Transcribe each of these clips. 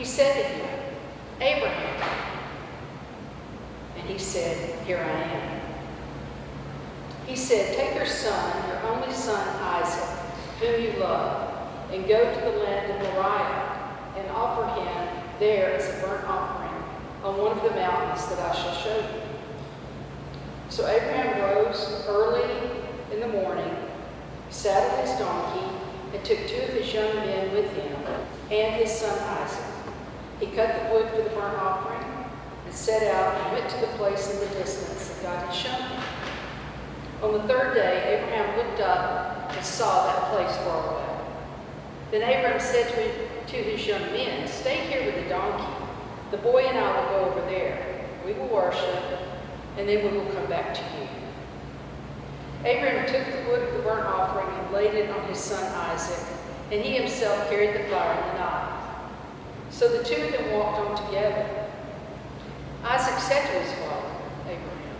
He said to him, Abraham. And he said, Here I am. He said, Take your son, your only son Isaac, whom you love, and go to the land of Moriah, and offer him there as a burnt offering on one of the mountains that I shall show you. So Abraham rose early in the morning, saddled his donkey, and took two of his young men with him and his son Isaac. He cut the wood for the burnt offering and set out and went to the place in the distance that God had shown him. On the third day, Abraham looked up and saw that place far away. Then Abraham said to, his young men, Stay here with the donkey. The boy and I will go over there. We will worship, and then we will come back to you. Abraham took the wood of the burnt offering and laid it on his son Isaac, and he himself carried the fire and the knife. So the two of them walked on together. Isaac said to his father, Abraham,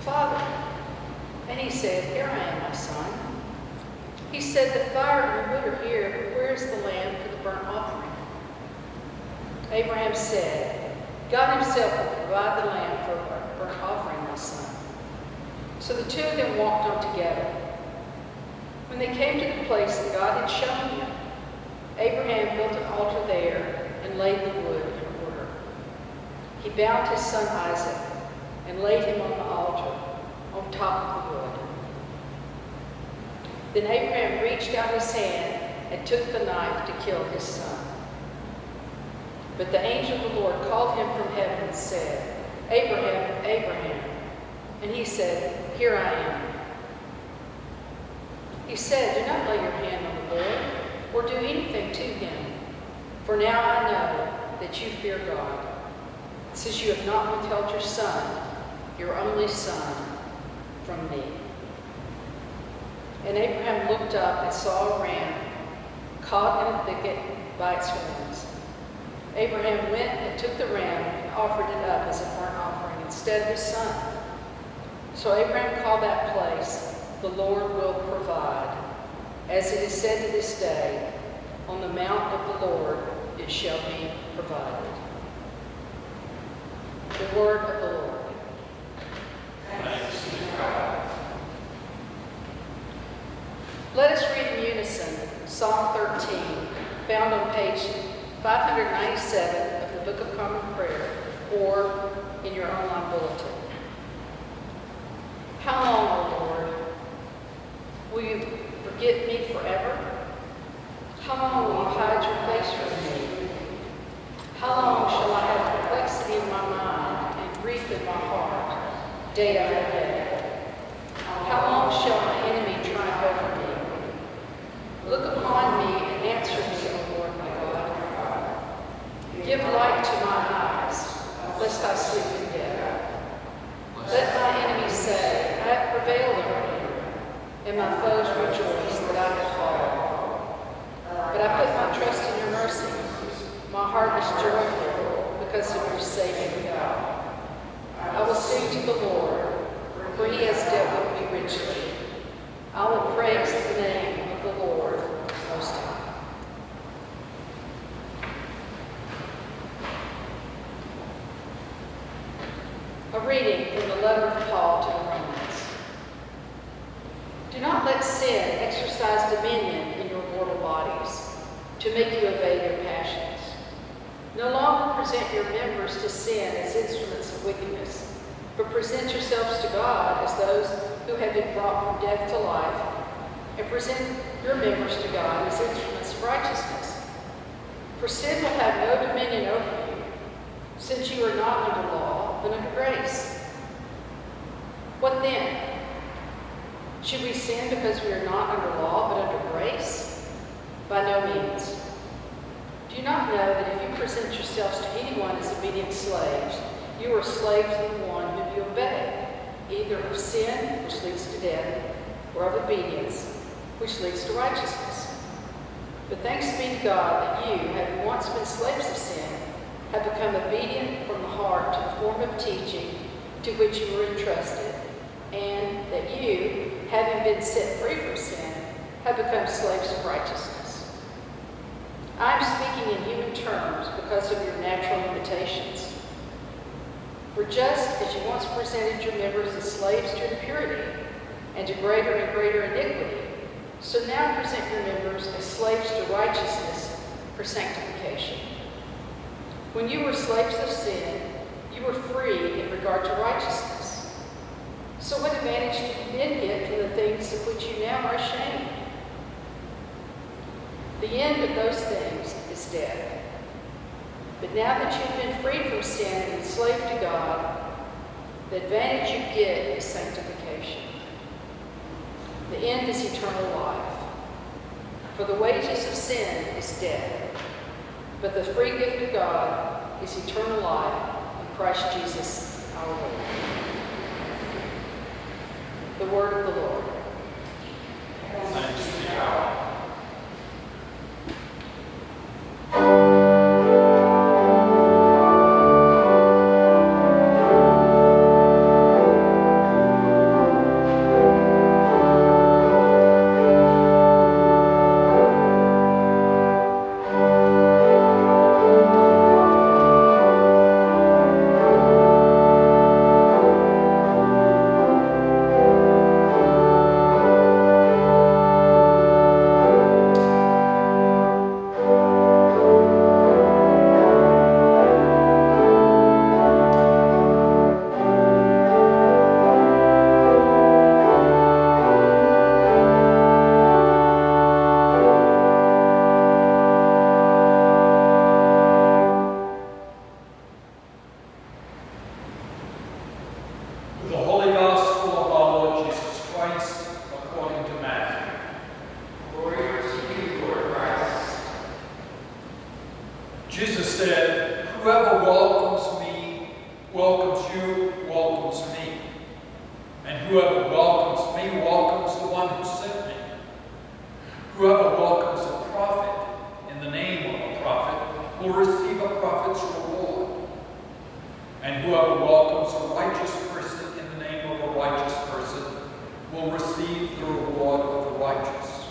Father. And he said, Here I am, my son. He said, The fire and the wood are here, but where is the lamb for the burnt offering? Abraham said, God himself will provide the lamb for a burnt offering, my son. So the two of them walked on together. When they came to the place that God had shown him, Abraham built an altar there and laid the wood in order. He bound his son Isaac and laid him on the altar on top of the wood. Then Abraham reached out his hand and took the knife to kill his son. But the angel of the Lord called him from heaven and said, Abraham, Abraham. And he said, Here I am. He said, Do not lay your hand on the Lord or do anything to him. For now I know that you fear God, since you have not withheld your son, your only son, from me. And Abraham looked up and saw a ram caught in a thicket by its horns. Abraham went and took the ram and offered it up as a burnt offering instead of his son. So Abraham called that place, The Lord Will Provide. As it is said to this day, On the mount of the Lord it shall be provided. The word of the Lord. Let us read in unison Psalm 13, found on page 597 of the Book of Common Prayer, or in your online bulletin. How long, O Lord, will you forget me forever? How long will you hide your face from me? How long shall I have perplexity in my mind and grief in my heart, day after day? How long shall my enemy triumph over me? Look upon me and answer me, O Lord my God. Give light to my eyes, lest I sleep in death. Let my enemies say, I have prevailed over you, and my foes rejoice that I have fallen. But I put my trust in your mercy. My heart is joyful because of your saving God. I will sing to the Lord, for he has dealt with me richly. I will praise the name of the Lord Most High. A reading from the letter of Paul to the Romans. Do not let sin exercise dominion in your mortal bodies to make you obey your passions. No longer present your members to sin as instruments of wickedness, but present yourselves to God as those who have been brought from death to life, and present your members to God as instruments of righteousness. For sin will have no dominion over you, since you are not under law, but under grace. What then? Should we sin because we are not under law, but under grace? By no means. Do you not know that if you present yourselves to anyone as obedient slaves, you are slaves of the one whom you obey, either of sin, which leads to death, or of obedience, which leads to righteousness? But thanks be to God that you, having once been slaves of sin, have become obedient from the heart to the form of teaching to which you were entrusted, and that you, having been set free from sin, have become slaves of righteousness. I am speaking in human terms because of your natural limitations. For just as you once presented your members as slaves to impurity and to greater and greater iniquity, so now present your members as slaves to righteousness for sanctification. When you were slaves of sin, you were free in regard to righteousness. So what advantage did you then get from the things of which you now are ashamed? The end of those things is death. But now that you've been freed from sin and enslaved to God, the advantage you get is sanctification. The end is eternal life. For the wages of sin is death, but the free gift of God is eternal life in Christ Jesus our Lord. The word of the Lord. The Holy Gospel of our Lord Jesus Christ according to Matthew. Glory to you, Lord Christ. Jesus said, Whoever welcomes me welcomes you, welcomes me. And whoever welcomes me welcomes the one who sent me. Whoever welcomes a prophet in the name of a prophet will receive a prophet's reward. And whoever welcomes a righteous person in the name of a righteous person will receive the reward of the righteous.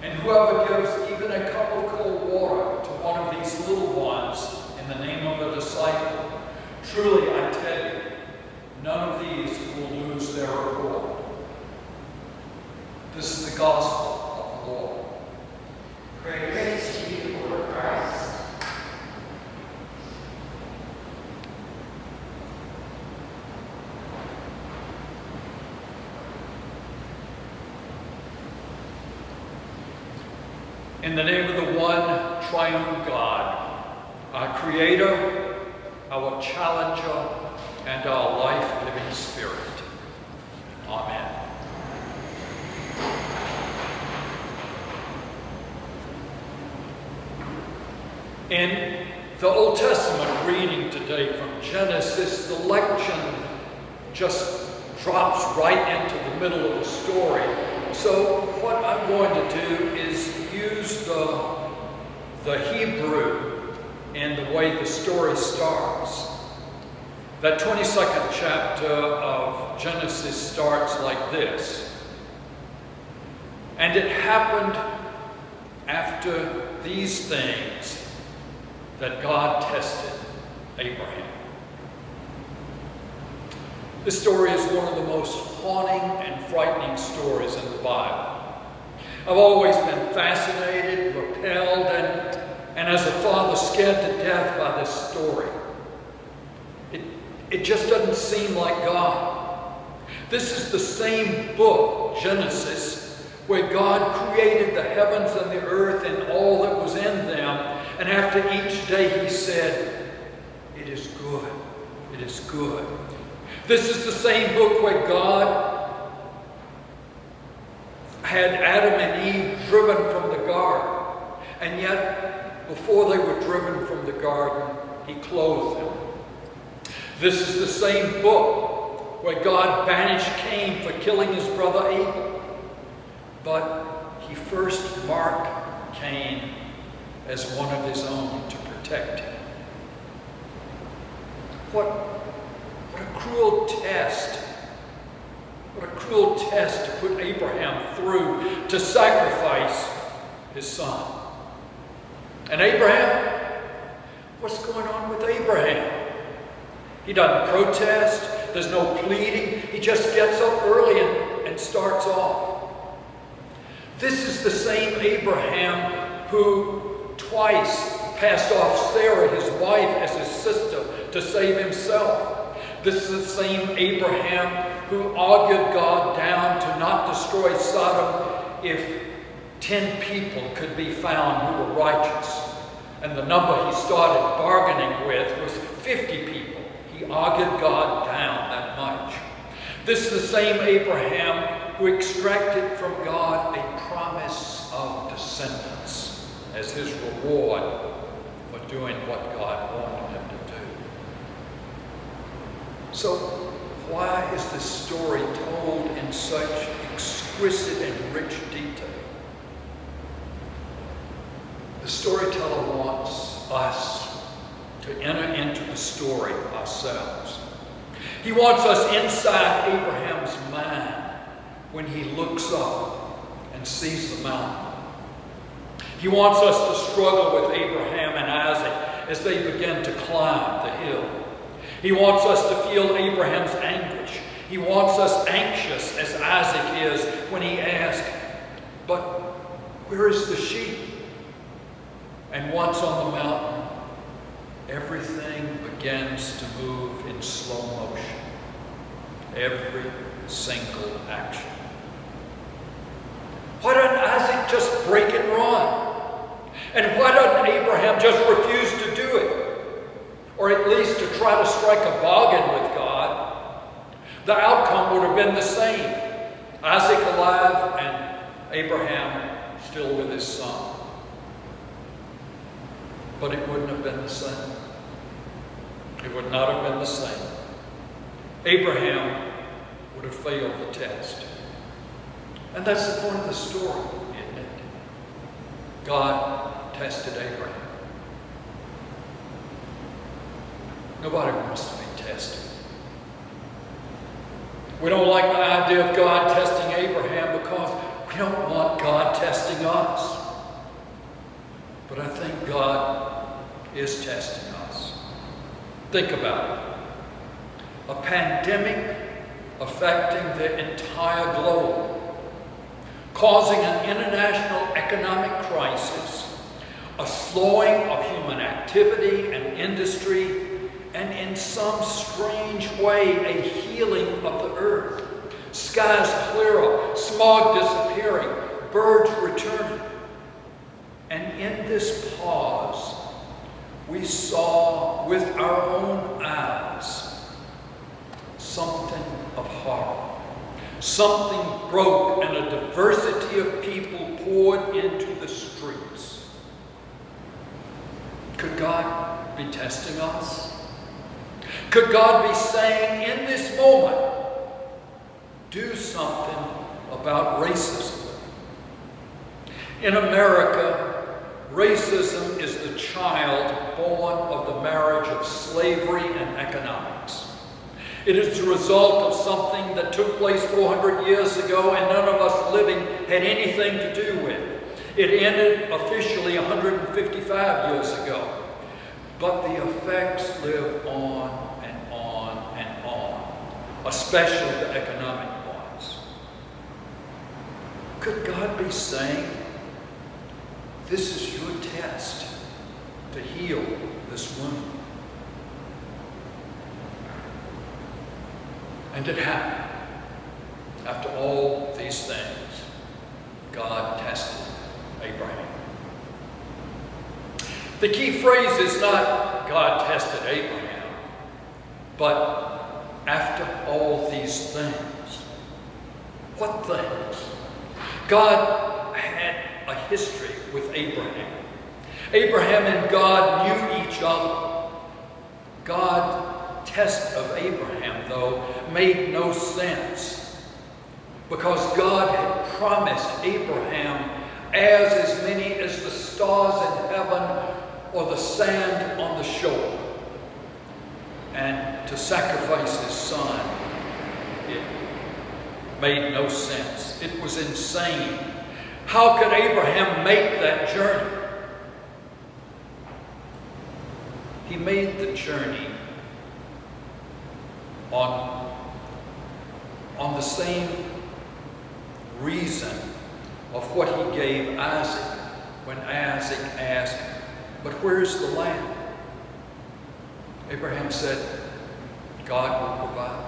And whoever gives even a cup of cold water to one of these little ones in the name of a disciple, truly I tell you, none of these will lose their reward. This is the gospel of the Lord. Praise to you, Lord Christ. In the name of the one triune God, our Creator, our Challenger, and our life-giving Spirit. Amen. In the Old Testament reading today from Genesis, the lection just drops right into the middle of the story. So what I'm going to do is use the, the Hebrew and the way the story starts. That 22nd chapter of Genesis starts like this. And it happened after these things that God tested Abraham. This story is one of the most haunting and frightening stories in the Bible. I've always been fascinated, repelled, and, and as a father, scared to death by this story. It, it just doesn't seem like God. This is the same book, Genesis, where God created the heavens and the earth and all that was and after each day he said, It is good. It is good. This is the same book where God had Adam and Eve driven from the garden. And yet, before they were driven from the garden, he clothed them. This is the same book where God banished Cain for killing his brother Abel. But he first marked Cain as one of his own to protect him. What, what a cruel test. What a cruel test to put Abraham through to sacrifice his son. And Abraham, what's going on with Abraham? He doesn't protest. There's no pleading. He just gets up early and, and starts off. This is the same Abraham who twice passed off Sarah, his wife, as his sister to save himself. This is the same Abraham who argued God down to not destroy Sodom if 10 people could be found who were righteous. And the number he started bargaining with was 50 people. He argued God down that much. This is the same Abraham who extracted from God a promise of descendants as his reward for doing what God wanted him to do. So, why is this story told in such exquisite and rich detail? The storyteller wants us to enter into the story ourselves. He wants us inside Abraham's mind when he looks up and sees the mountain. He wants us to struggle with Abraham and Isaac as they begin to climb the hill. He wants us to feel Abraham's anguish. He wants us anxious as Isaac is when he asks, But where is the sheep? And once on the mountain, everything begins to move in slow motion. Every single action. Why doesn't Isaac just break and run? And why doesn't Abraham just refuse to do it? Or at least to try to strike a bargain with God? The outcome would have been the same. Isaac alive and Abraham still with his son. But it wouldn't have been the same. It would not have been the same. Abraham would have failed the test. And that's the point of the story, isn't it? God tested Abraham. Nobody wants to be tested. We don't like the idea of God testing Abraham because we don't want God testing us. But I think God is testing us. Think about it. A pandemic affecting the entire globe, causing an international economic crisis a slowing of human activity and industry, and in some strange way, a healing of the earth. Skies clear up, smog disappearing, birds returning. And in this pause, we saw with our own eyes something of horror. Something broke and a diversity of people poured into Could God be testing us? Could God be saying in this moment, do something about racism? In America, racism is the child born of the marriage of slavery and economics. It is the result of something that took place 400 years ago and none of us living had anything to do with. It ended officially 155 years ago. But the effects live on and on and on, especially the economic ones. Could God be saying, this is your test to heal this wound? And it happened. After all these things, God tested Abraham. The key phrase is not God tested Abraham, but after all these things. What things? God had a history with Abraham. Abraham and God knew each other. God test of Abraham, though, made no sense because God had promised Abraham as as many as the stars in heaven or the sand on the shore and to sacrifice his son. It made no sense. It was insane. How could Abraham make that journey? He made the journey on, on the same reason of what he gave Isaac when Isaac asked, But where's the land? Abraham said, God will provide.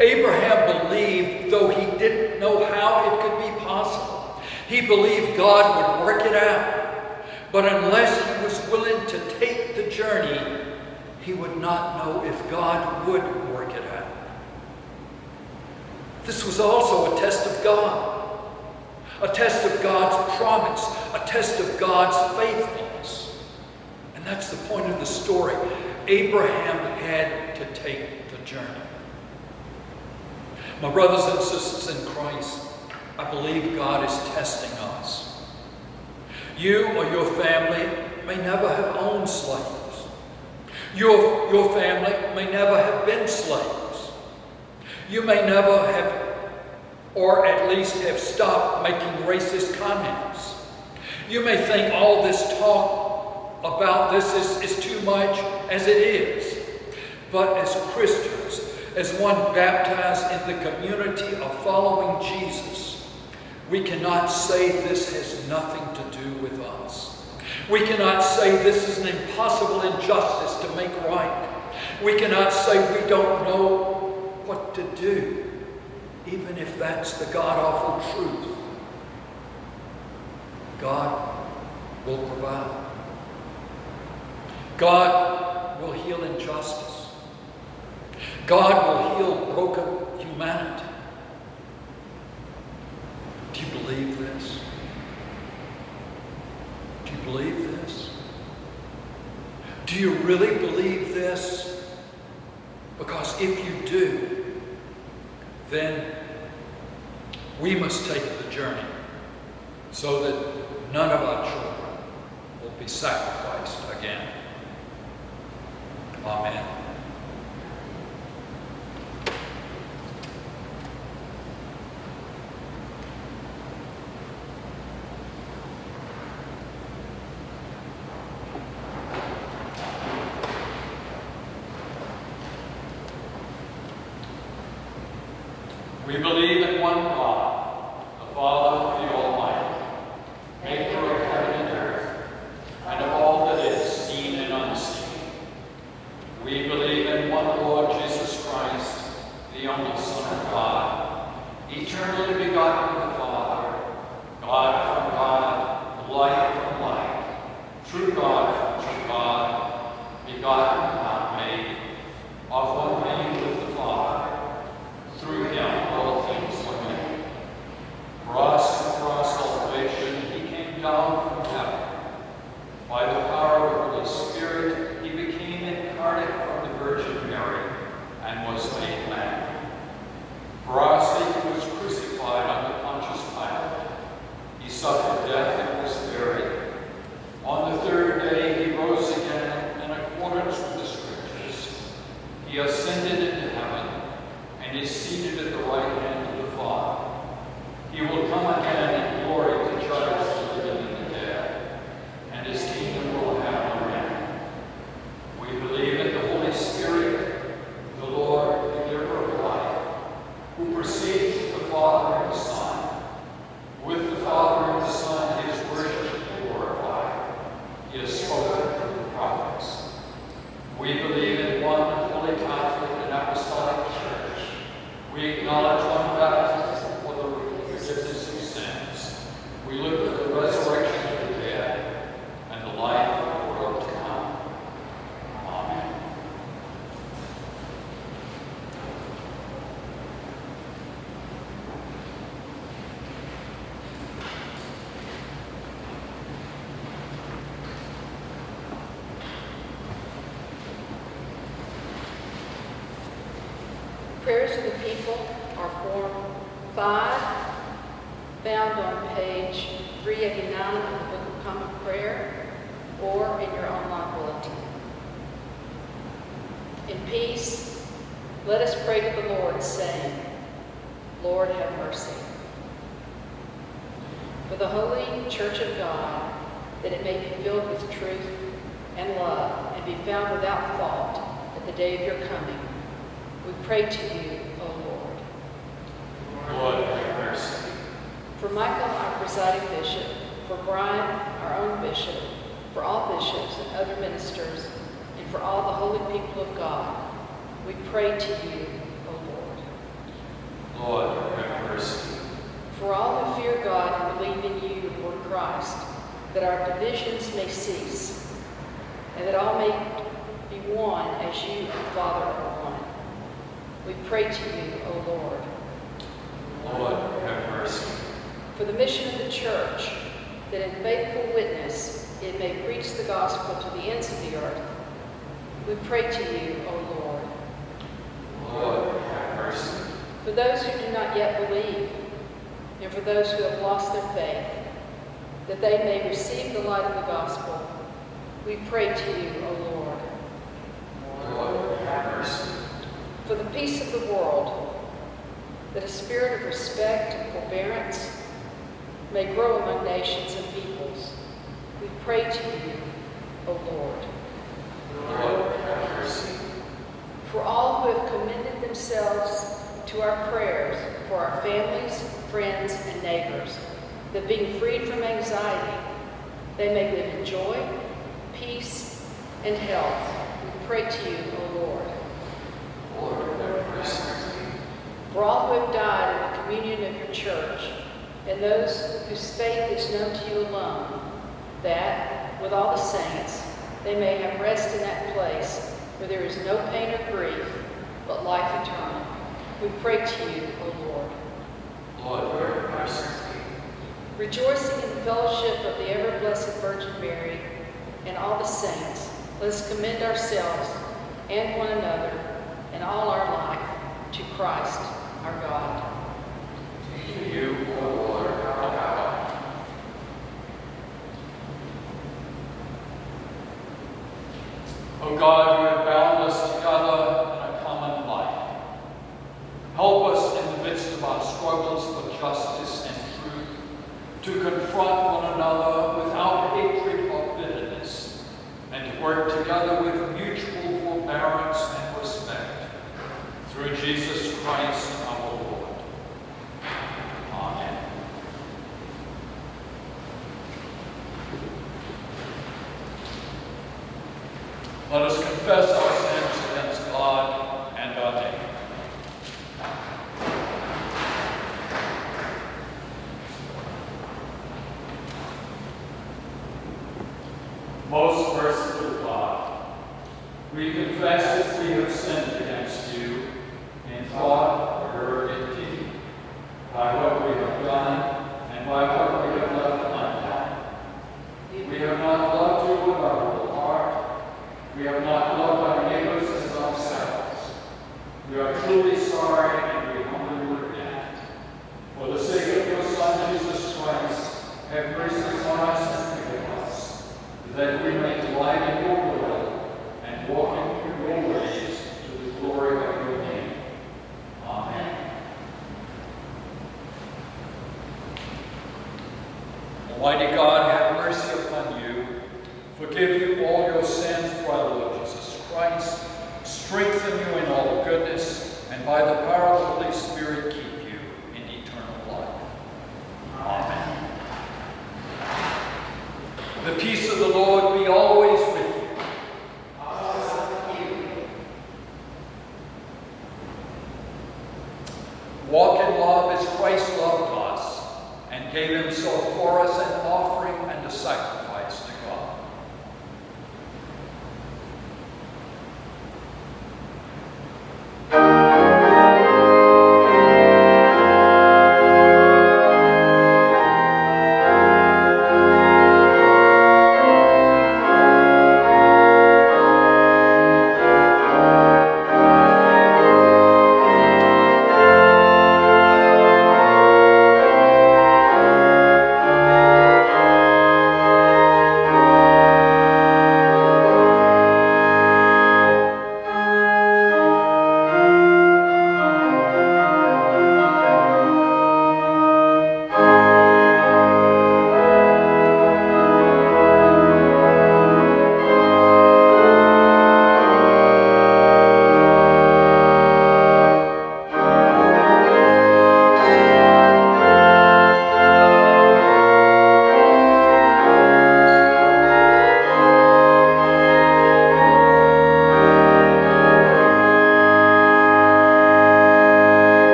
Abraham believed, though he didn't know how it could be possible, he believed God would work it out. But unless he was willing to take the journey, he would not know if God would work it out. This was also a test of God, a test of God's promise, a test of God's faithfulness. And that's the point of the story. Abraham had to take the journey. My brothers and sisters in Christ, I believe God is testing us. You or your family may never have owned slaves. Your, your family may never have been slaves. You may never have, or at least have stopped making racist comments. You may think all this talk about this is, is too much, as it is. But as Christians, as one baptized in the community of following Jesus, we cannot say this has nothing to do with us. We cannot say this is an impossible injustice to make right. We cannot say we don't know what to do, even if that's the God-awful truth. God will provide. God will heal injustice. God will heal broken humanity. Do you believe this? Do you believe this? Do you really believe this? Because if you do, then we must take the journey so that none of our children will be sacrificed again. Amen. We believe in one God, the Father, the Almighty, maker of heaven and earth, and of all that is seen and unseen. We believe in one Lord Jesus Christ, the only Son of God, eternally begotten of the Father, God from God, light from light, true God from true God, begotten, not made, of one being with the Father. Through him and was made man. For our sake he was crucified under Pontius Pilate. He suffered death and was buried. On the third day he rose again in accordance with the Scriptures. He ascended into heaven and is seated at the right hand of the Father. He will come again in glory to judge the living and the dead, and his kingdom will have no end. We believe in the Holy Spirit, the Lord, the giver of life, who proceeds from the Father and the Son. With the Father and the Son, he is worshipped and glorified. He has spoken through the prophets. We believe in one holy Catholic and Apostolic Church. We acknowledge one baptism for the forgiveness of sins. We look for the resurrection of the dead and the life of the world to come. Amen. Prayers of the people are Form 5, found on page 389 of the Book of Common Prayer, or in your online bulletin. In peace, let us pray to the Lord, saying, Lord, have mercy. For the holy church of God, that it may be filled with truth and love, and be found without fault at the day of your coming, we pray to you, O Lord. Lord, have mercy. For Michael, our presiding bishop, for Brian, our own bishop, for all bishops and other ministers, and for all the holy people of God, we pray to you, O Lord. Lord, have mercy. For all who fear God and believe in you, Lord Christ, that our divisions may cease, and that all may be one as you and Father are one. We pray to you, O Lord. Lord, have mercy. For the mission of the church, that in faithful witness it may preach the gospel to the ends of the earth, we pray to you, O Lord. Lord, have mercy. For those who do not yet believe, and for those who have lost their faith, that they may receive the light of the gospel, we pray to you, O Lord. Lord, have mercy. For the peace of the world, that a spirit of respect and forbearance may grow among nations and peoples, we pray to you, O Lord. Lord, have mercy. For all who have commended themselves to our prayers for our families, friends, and neighbors, that being freed from anxiety, they may live in joy, peace, and health, we pray to you, O Lord. Lord, have mercy. For all who have died in the communion of your church, and those whose faith is known to you alone, that, with all the saints, they may have rest in that place where there is no pain or grief, but life eternal. We pray to you, O Lord. Lord, have mercy. Rejoicing in the fellowship of the ever-blessed Virgin Mary and all the saints, let us commend ourselves and one another and all our life to Christ, our God. To you, O Lord, our God. O God,